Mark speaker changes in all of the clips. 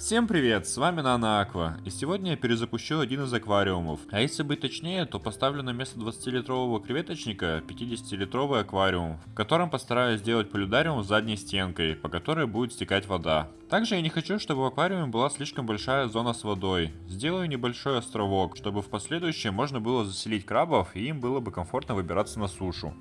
Speaker 1: Всем привет, с вами Нана Аква, и сегодня я перезапущу один из аквариумов. А если быть точнее, то поставлю на место 20-литрового креветочника 50-литровый аквариум, в котором постараюсь сделать полюдариум с задней стенкой, по которой будет стекать вода. Также я не хочу, чтобы в аквариуме была слишком большая зона с водой. Сделаю небольшой островок, чтобы в последующем можно было заселить крабов и им было бы комфортно выбираться на сушу.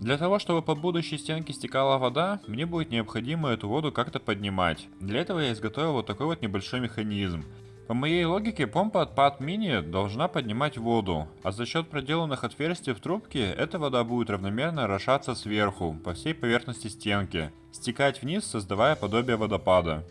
Speaker 1: Для того, чтобы по будущей стенке стекала вода, мне будет необходимо эту воду как-то поднимать. Для этого я изготовил вот такой вот небольшой механизм. По моей логике, помпа от PAD Mini должна поднимать воду, а за счет проделанных отверстий в трубке, эта вода будет равномерно орошаться сверху, по всей поверхности стенки, стекать вниз, создавая подобие водопада.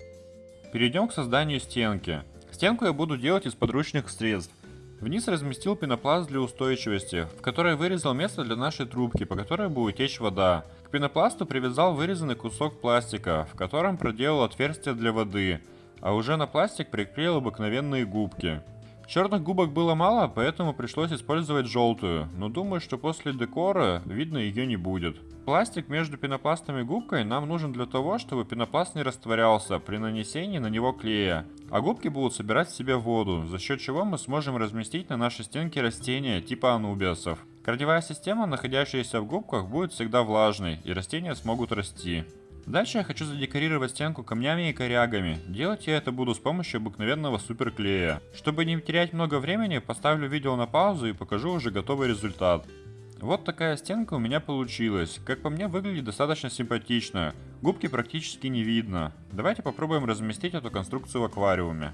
Speaker 1: Перейдем к созданию стенки. Стенку я буду делать из подручных средств. Вниз разместил пенопласт для устойчивости, в которой вырезал место для нашей трубки, по которой будет течь вода. К пенопласту привязал вырезанный кусок пластика, в котором проделал отверстие для воды, а уже на пластик приклеил обыкновенные губки. Черных губок было мало, поэтому пришлось использовать желтую, но думаю, что после декора видно ее не будет. Пластик между пенопластом и губкой нам нужен для того, чтобы пенопласт не растворялся при нанесении на него клея, а губки будут собирать в себе воду, за счет чего мы сможем разместить на нашей стенке растения типа анубиасов. Корневая система, находящаяся в губках, будет всегда влажной, и растения смогут расти. Дальше я хочу задекорировать стенку камнями и корягами. Делать я это буду с помощью обыкновенного суперклея. Чтобы не терять много времени, поставлю видео на паузу и покажу уже готовый результат. Вот такая стенка у меня получилась. Как по мне, выглядит достаточно симпатично. Губки практически не видно. Давайте попробуем разместить эту конструкцию в аквариуме.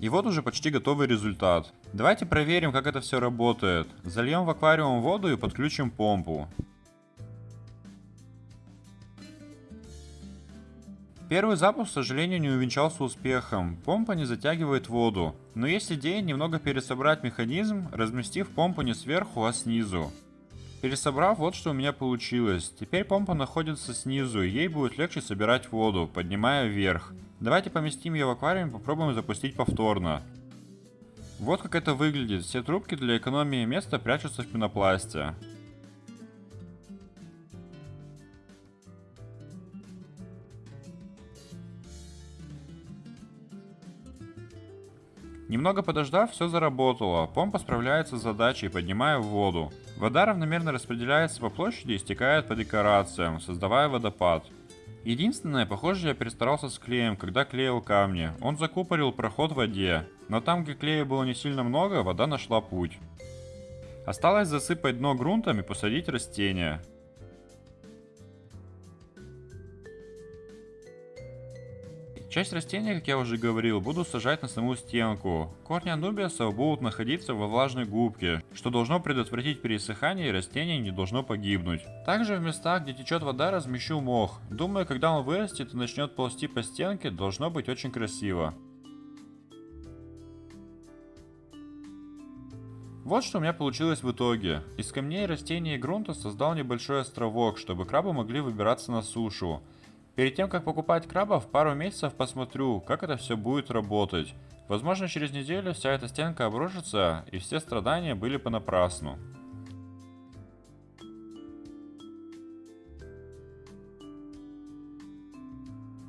Speaker 1: И вот уже почти готовый результат. Давайте проверим, как это все работает. Зальем в аквариум воду и подключим помпу. Первый запуск, к сожалению, не увенчался успехом. Помпа не затягивает воду. Но есть идея немного пересобрать механизм, разместив помпу не сверху, а снизу. Пересобрав, вот что у меня получилось. Теперь помпа находится снизу, ей будет легче собирать воду, поднимая вверх. Давайте поместим ее в аквариум и попробуем запустить повторно. Вот как это выглядит. Все трубки для экономии места прячутся в пенопласте. Немного подождав, все заработало. Помпа справляется с задачей, поднимая воду. Вода равномерно распределяется по площади и стекает по декорациям, создавая водопад. Единственное, похоже, я перестарался с клеем, когда клеил камни. Он закупорил проход в воде, но там, где клея было не сильно много, вода нашла путь. Осталось засыпать дно грунтом и посадить растения. Часть растений, как я уже говорил, буду сажать на саму стенку. Корни анубиасов будут находиться во влажной губке, что должно предотвратить пересыхание и растение не должно погибнуть. Также в местах, где течет вода, размещу мох. Думаю, когда он вырастет и начнет ползти по стенке, должно быть очень красиво. Вот что у меня получилось в итоге. Из камней, растений и грунта создал небольшой островок, чтобы крабы могли выбираться на сушу. Перед тем, как покупать крабов, пару месяцев посмотрю, как это все будет работать. Возможно, через неделю вся эта стенка обрушится, и все страдания были понапрасну.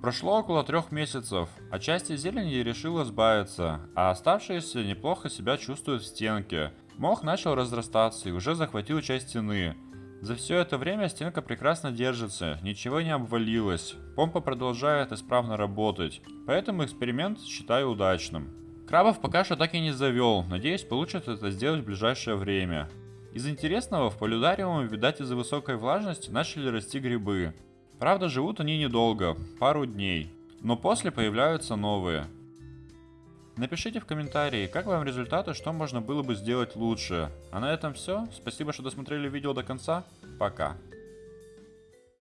Speaker 1: Прошло около трех месяцев, а части зелени решила избавиться, а оставшиеся неплохо себя чувствуют в стенке. Мох начал разрастаться и уже захватил часть стены. За все это время стенка прекрасно держится, ничего не обвалилось, помпа продолжает исправно работать, поэтому эксперимент считаю удачным. Крабов пока что так и не завел, надеюсь получится это сделать в ближайшее время. Из интересного в полюдариуме, видать из-за высокой влажности, начали расти грибы. Правда живут они недолго, пару дней, но после появляются новые. Напишите в комментарии, как вам результаты, что можно было бы сделать лучше. А на этом все. Спасибо, что досмотрели видео до конца. Пока.